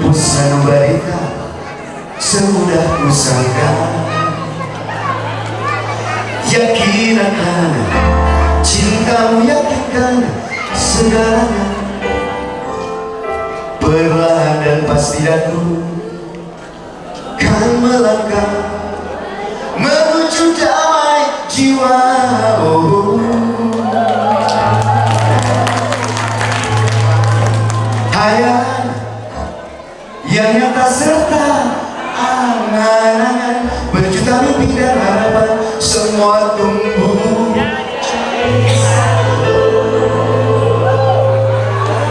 Busanubarikan Semudah kusangka Yakin akan Cintamu yakinkan Segalanya. Perlahan dan pasti aku Kan melangkah Menuju damai jiwa Mimpi dan harapan semua tumbuh.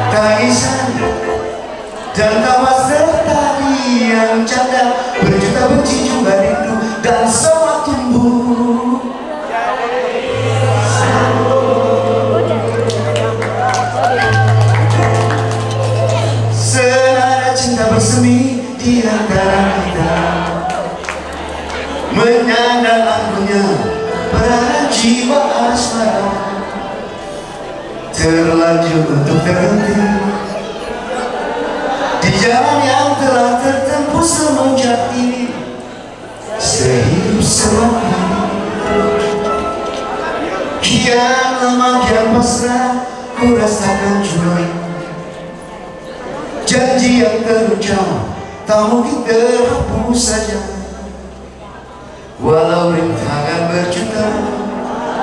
Tangisan dan tawa serta yang canda Berjuta benci juga rindu dan semua tumbuh. Senada cinta bersemi di antara kita Menyandang anggunnya pada jiwa asmara Terlanjur untuk terhenti Di jalan yang telah tertempuh semenjak ini Sehidup semati Kian lama kian pasrah Ku rasakan juga Janji yang terucap Tak mungkin terhapus saja Walau rintangan berjuta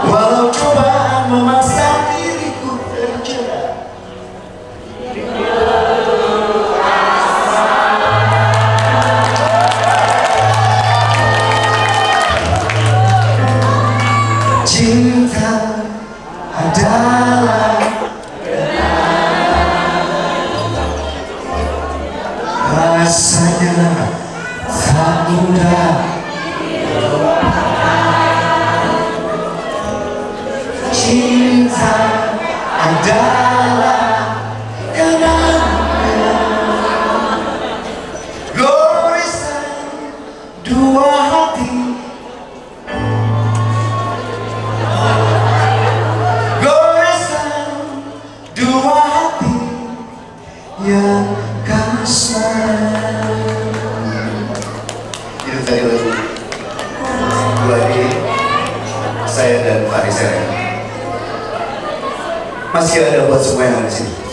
Walau cobaan memaksa diriku terjerat Cinta adalah rasanya tak mudah Cinta adalah kenangan. Goresan dua hati. Hati yang kasar. Itu tadi Pak Rizal. Masih ada buat semua yang ada di sini